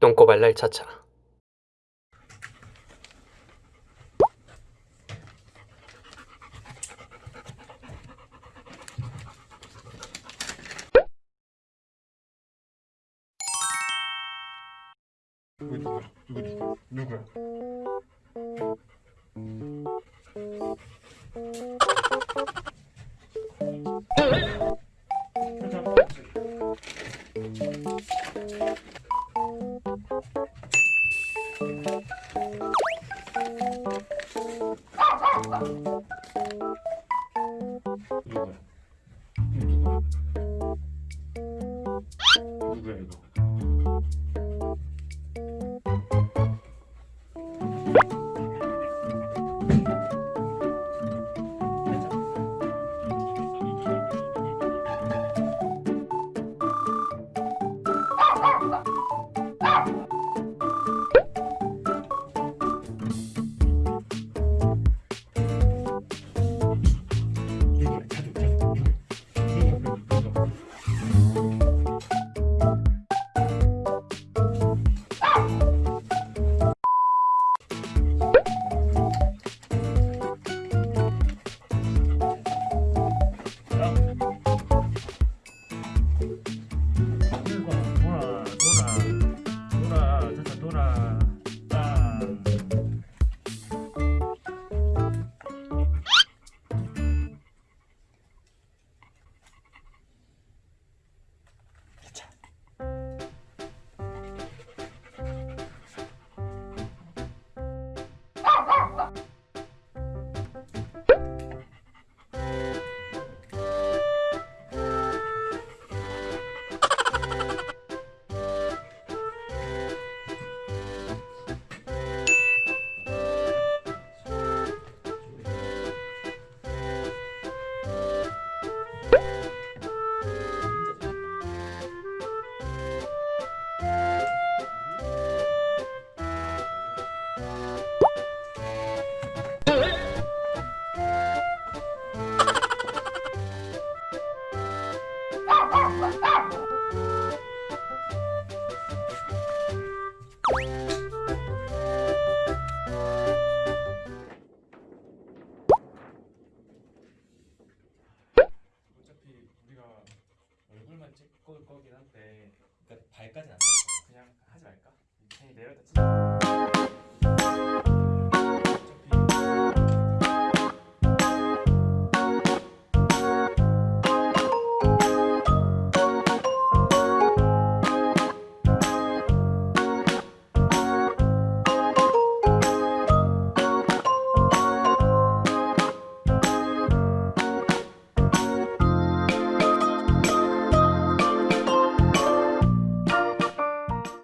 똥꼬발랄 차차? 이거 누구? 누구야? 누구야? 이거? 찍을 거긴 한데 그러니까 발까지는 안 거야. 그냥 하지 말까? 괜히 내려다 찍.